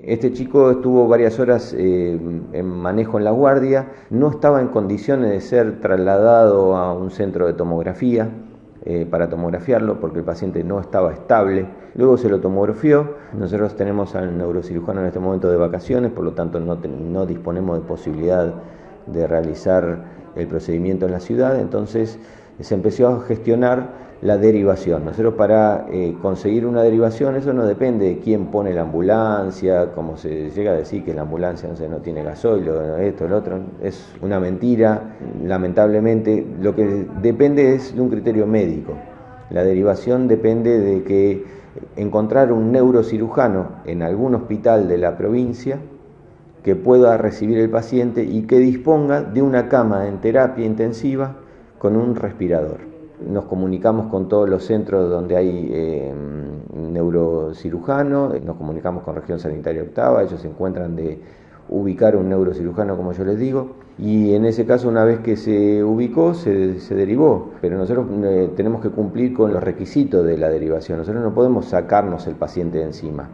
Este chico estuvo varias horas eh, en manejo en la guardia, no estaba en condiciones de ser trasladado a un centro de tomografía eh, para tomografiarlo porque el paciente no estaba estable. Luego se lo tomografió. Nosotros tenemos al neurocirujano en este momento de vacaciones, por lo tanto no, no disponemos de posibilidad de realizar el procedimiento en la ciudad, entonces se empezó a gestionar la derivación. Nosotros para eh, conseguir una derivación, eso no depende de quién pone la ambulancia, como se llega a decir que la ambulancia no, no tiene gasoil, esto, lo otro, es una mentira, lamentablemente, lo que depende es de un criterio médico. La derivación depende de que encontrar un neurocirujano en algún hospital de la provincia que pueda recibir el paciente y que disponga de una cama en terapia intensiva con un respirador nos comunicamos con todos los centros donde hay eh, neurocirujano, nos comunicamos con Región Sanitaria Octava, ellos se encuentran de ubicar un neurocirujano, como yo les digo, y en ese caso, una vez que se ubicó, se, derivó, pero nosotros eh, tenemos que cumplir con los requisitos de la derivación, nosotros no podemos sacarnos el paciente de encima.